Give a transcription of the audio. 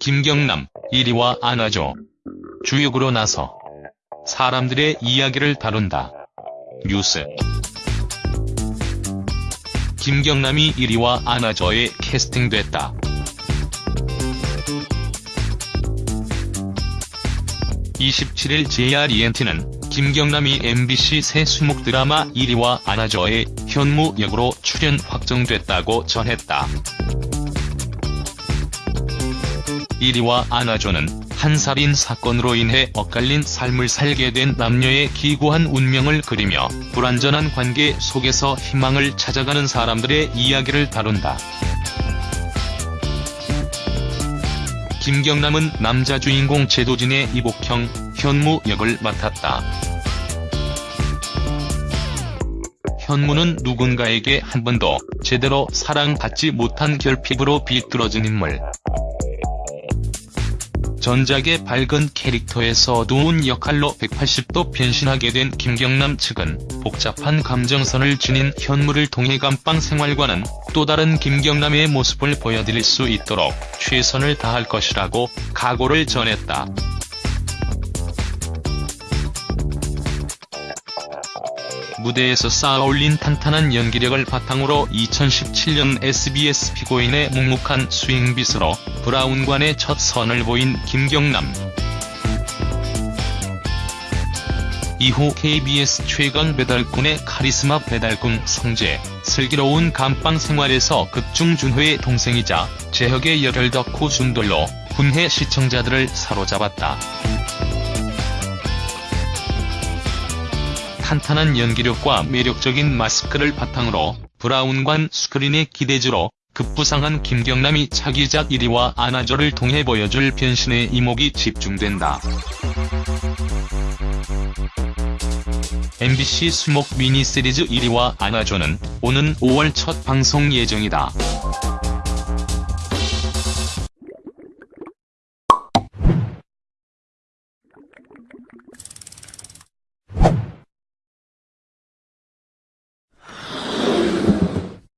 김경남, 1위와 안아줘. 주역으로 나서 사람들의 이야기를 다룬다. 뉴스 김경남이 1위와 안아줘에 캐스팅됐다. 27일 JRENT는 김경남이 MBC 새 수목 드라마 1위와 안아줘의 현무 역으로 출연 확정됐다고 전했다. 1위와 안아줘는 한 살인 사건으로 인해 엇갈린 삶을 살게 된 남녀의 기구한 운명을 그리며 불완전한 관계 속에서 희망을 찾아가는 사람들의 이야기를 다룬다. 김경남은 남자 주인공 제도진의 이복형, 현무 역을 맡았다. 현무는 누군가에게 한 번도 제대로 사랑받지 못한 결핍으로 비뚤어진 인물. 전작의 밝은 캐릭터에서 어두운 역할로 180도 변신하게 된 김경남 측은 복잡한 감정선을 지닌 현무를 통해 감방 생활과는 또 다른 김경남의 모습을 보여드릴 수 있도록 최선을 다할 것이라고 각오를 전했다. 무대에서 쌓아올린 탄탄한 연기력을 바탕으로 2017년 SBS 피고인의 묵묵한 수행빗으로 브라운관의 첫 선을 보인 김경남. 이후 KBS 최강 배달꾼의 카리스마 배달꾼 성재, 슬기로운 감방 생활에서 극중준호의 동생이자 재혁의 열혈 덕후 순돌로 군해 시청자들을 사로잡았다. 탄탄한 연기력과 매력적인 마스크를 바탕으로 브라운관 스크린의 기대주로 급부상한 김경남이 차기작 1위와 안아줘를 통해 보여줄 변신의 이목이 집중된다. MBC 수목 미니시리즈 1위와 안아줘는 오는 5월 첫 방송 예정이다.